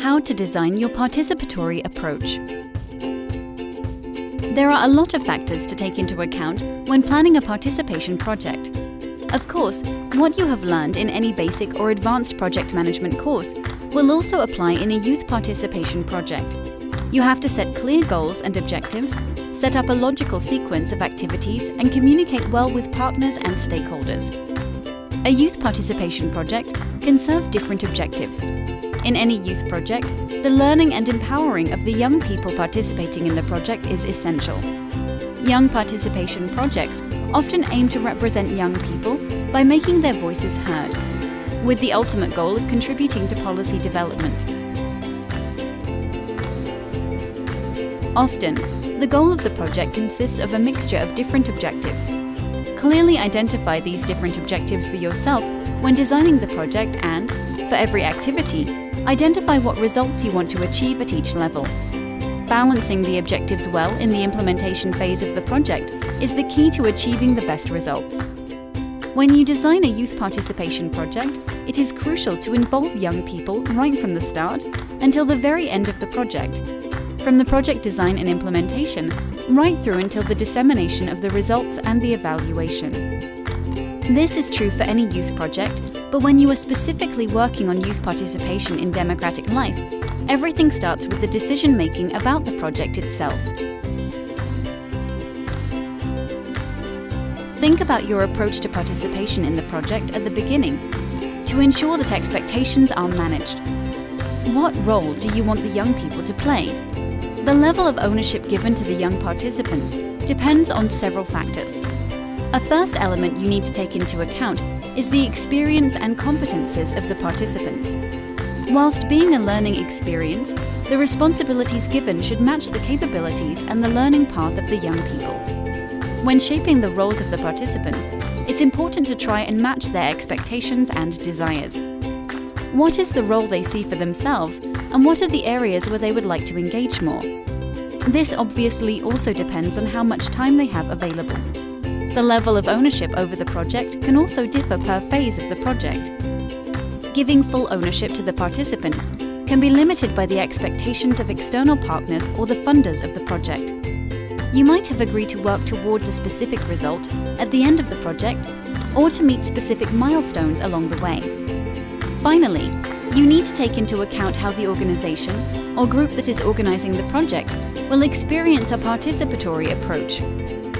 How to design your participatory approach. There are a lot of factors to take into account when planning a participation project. Of course, what you have learned in any basic or advanced project management course will also apply in a youth participation project. You have to set clear goals and objectives, set up a logical sequence of activities and communicate well with partners and stakeholders. A youth participation project can serve different objectives. In any youth project, the learning and empowering of the young people participating in the project is essential. Young participation projects often aim to represent young people by making their voices heard, with the ultimate goal of contributing to policy development. Often, the goal of the project consists of a mixture of different objectives. Clearly identify these different objectives for yourself when designing the project and, for every activity, Identify what results you want to achieve at each level. Balancing the objectives well in the implementation phase of the project is the key to achieving the best results. When you design a youth participation project, it is crucial to involve young people right from the start until the very end of the project. From the project design and implementation, right through until the dissemination of the results and the evaluation. This is true for any youth project, but when you are specifically working on youth participation in democratic life, everything starts with the decision making about the project itself. Think about your approach to participation in the project at the beginning to ensure that expectations are managed. What role do you want the young people to play? The level of ownership given to the young participants depends on several factors. A first element you need to take into account is the experience and competences of the participants. Whilst being a learning experience, the responsibilities given should match the capabilities and the learning path of the young people. When shaping the roles of the participants, it's important to try and match their expectations and desires. What is the role they see for themselves, and what are the areas where they would like to engage more? This obviously also depends on how much time they have available. The level of ownership over the project can also differ per phase of the project. Giving full ownership to the participants can be limited by the expectations of external partners or the funders of the project. You might have agreed to work towards a specific result at the end of the project or to meet specific milestones along the way. Finally, you need to take into account how the organisation or group that is organising the project will experience a participatory approach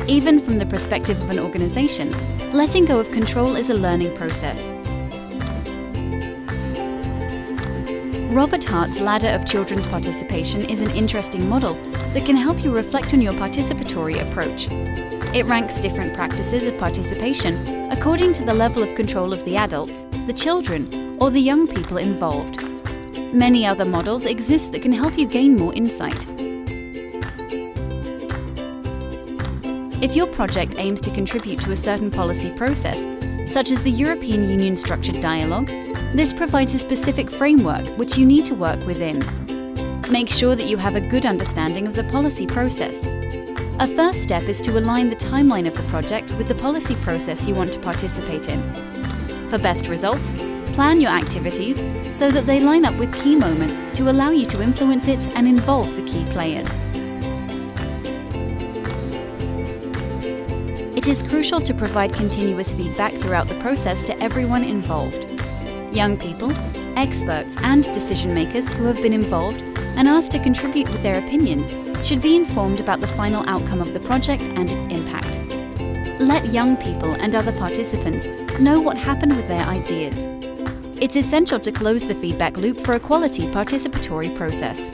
even from the perspective of an organization, letting go of control is a learning process. Robert Hart's ladder of children's participation is an interesting model that can help you reflect on your participatory approach. It ranks different practices of participation according to the level of control of the adults, the children, or the young people involved. Many other models exist that can help you gain more insight. If your project aims to contribute to a certain policy process, such as the European Union Structured Dialogue, this provides a specific framework which you need to work within. Make sure that you have a good understanding of the policy process. A first step is to align the timeline of the project with the policy process you want to participate in. For best results, plan your activities so that they line up with key moments to allow you to influence it and involve the key players. It is crucial to provide continuous feedback throughout the process to everyone involved. Young people, experts and decision makers who have been involved and asked to contribute with their opinions should be informed about the final outcome of the project and its impact. Let young people and other participants know what happened with their ideas. It's essential to close the feedback loop for a quality participatory process.